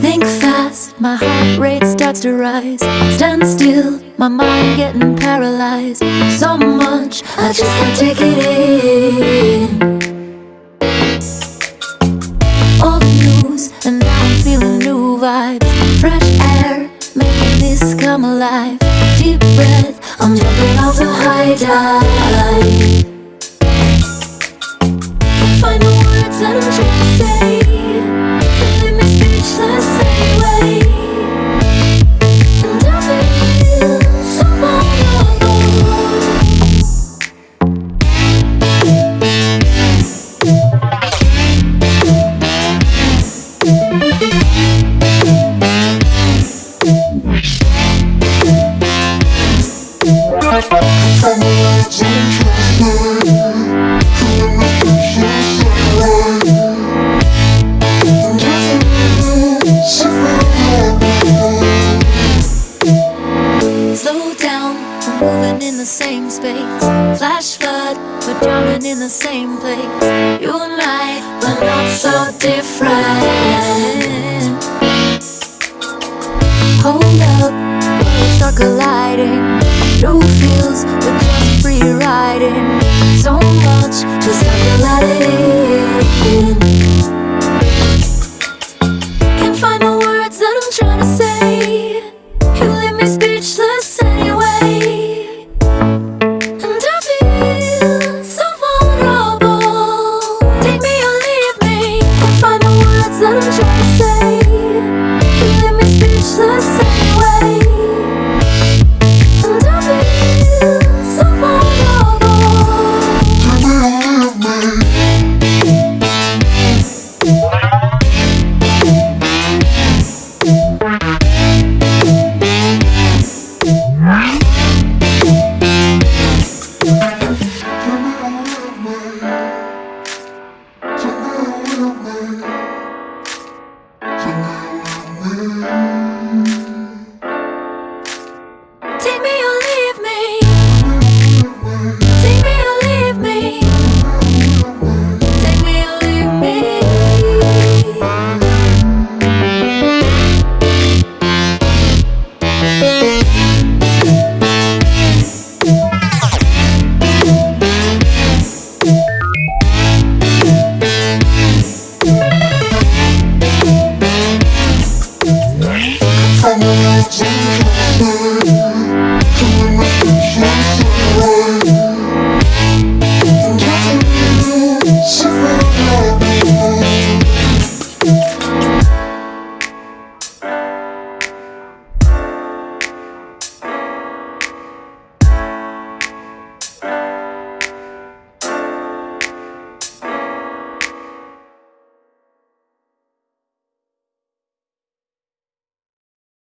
Think fast, my heart rate starts to rise. Stand still, my mind getting paralyzed. So much, I just can't take it in. Old news, and now I'm feeling new vibes. Fresh come alive. Deep breath, I'm jumping off the high dive. Find the words that I'm trying to say. Moving in the same space. Flash flood, we're drowning in the same place. You and I, we're not so different. Hold up, worlds start colliding. New feels, we're just free riding. So much, just have to let me.